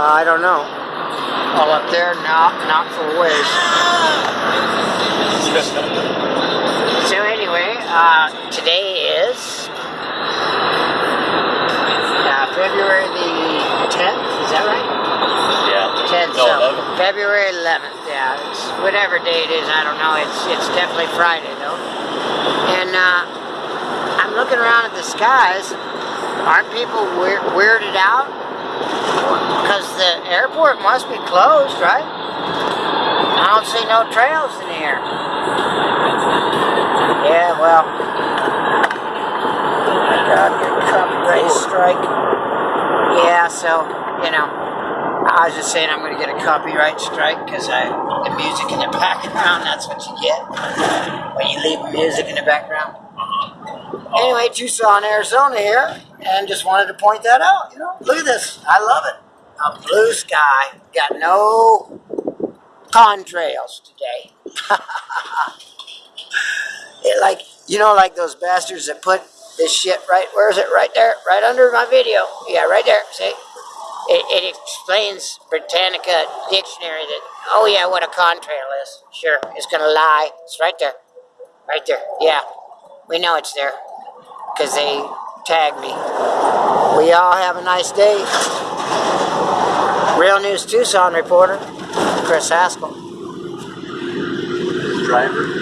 Uh, I don't know. All up there, not not for a ways. So anyway, uh, today is uh, February the 10th. Is that right? yeah. 10th. No, so 11. February 11th. Yeah, it's whatever day it is. I don't know. It's it's definitely Friday though. And uh, I'm looking around at the skies. Aren't people weir- weirded out? Because airport must be closed, right? I don't see no trails in here. Yeah, well. I got your copyright strike. Yeah, so, you know, I was just saying I'm going to get a copyright strike because I the music in the background, that's what you get when you leave music in the background. Anyway, Tucson, Arizona here, and just wanted to point that out. You know, look at this. I love it. A blue sky. Got no contrails today. it like you know, like those bastards that put this shit right. Where is it? Right there, right under my video. Yeah, right there. See. It, it explains Britannica dictionary that, oh yeah, what a contrail is. Sure, it's gonna lie. It's right there. Right there. Yeah, we know it's there because they tagged me. We all have a nice day. Real News Tucson reporter, Chris Haskell. Driver.